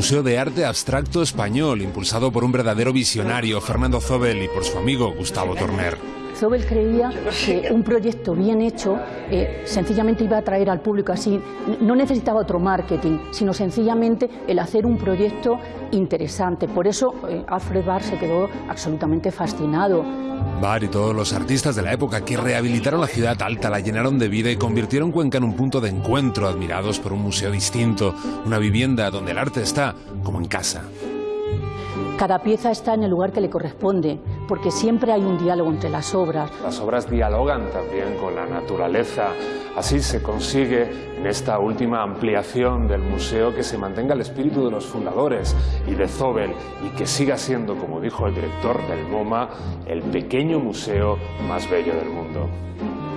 Museo de Arte Abstracto Español, impulsado por un verdadero visionario, Fernando Zobel, y por su amigo Gustavo Torner. Zobel creía que un proyecto bien hecho eh, sencillamente iba a atraer al público así. No necesitaba otro marketing, sino sencillamente el hacer un proyecto interesante. Por eso eh, Alfred Barr se quedó absolutamente fascinado. Barr y todos los artistas de la época que rehabilitaron la ciudad alta, la llenaron de vida y convirtieron Cuenca en un punto de encuentro, admirados por un museo distinto, una vivienda donde el arte está como en casa. Cada pieza está en el lugar que le corresponde, porque siempre hay un diálogo entre las obras. Las obras dialogan también con la naturaleza. Así se consigue en esta última ampliación del museo que se mantenga el espíritu de los fundadores y de Zobel y que siga siendo, como dijo el director del MoMA, el pequeño museo más bello del mundo.